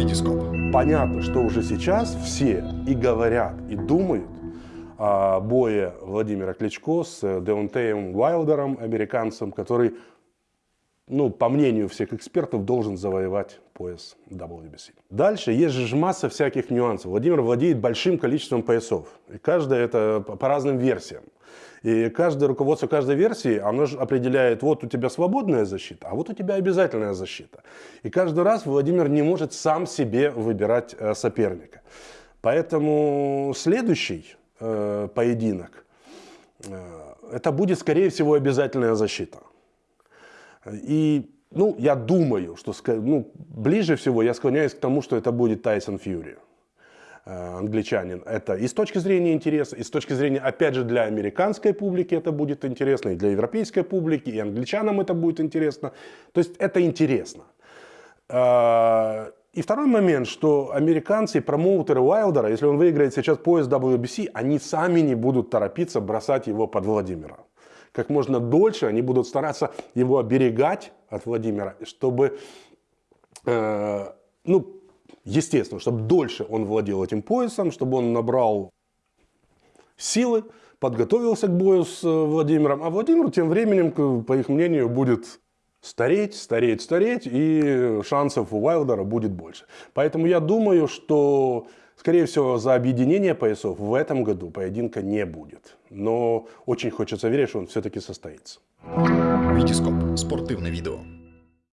Витископ. Понятно, что уже сейчас все и говорят, и думают о бое Владимира Кличко с Деонтеем Уайлдером, американцем, который, ну, по мнению всех экспертов, должен завоевать пояс WBC. Дальше есть же масса всяких нюансов. Владимир владеет большим количеством поясов. И каждая это по разным версиям. И каждое руководство каждой версии, оно же определяет, вот у тебя свободная защита, а вот у тебя обязательная защита. И каждый раз Владимир не может сам себе выбирать э, соперника. Поэтому следующий э, поединок, э, это будет, скорее всего, обязательная защита. И, ну, я думаю, что ну, ближе всего я склоняюсь к тому, что это будет Тайсон Фьюри. Э, англичанин. Это и с точки зрения интереса, и с точки зрения, опять же, для американской публики это будет интересно, и для европейской публики, и англичанам это будет интересно. То есть это интересно. Э, и второй момент, что американцы, промоутеры Уайлдера, если он выиграет сейчас пояс WBC, они сами не будут торопиться бросать его под Владимира. Как можно дольше они будут стараться его оберегать от Владимира, чтобы э, ну, естественно, чтобы дольше он владел этим поясом, чтобы он набрал силы, подготовился к бою с э, Владимиром. А Владимир тем временем, по их мнению, будет стареть, стареть, стареть, и шансов у Уайлдера будет больше. Поэтому я думаю, что, скорее всего, за объединение поясов в этом году поединка не будет. Но очень хочется верить, что он все-таки состоится. Витископ. Спортивное видео.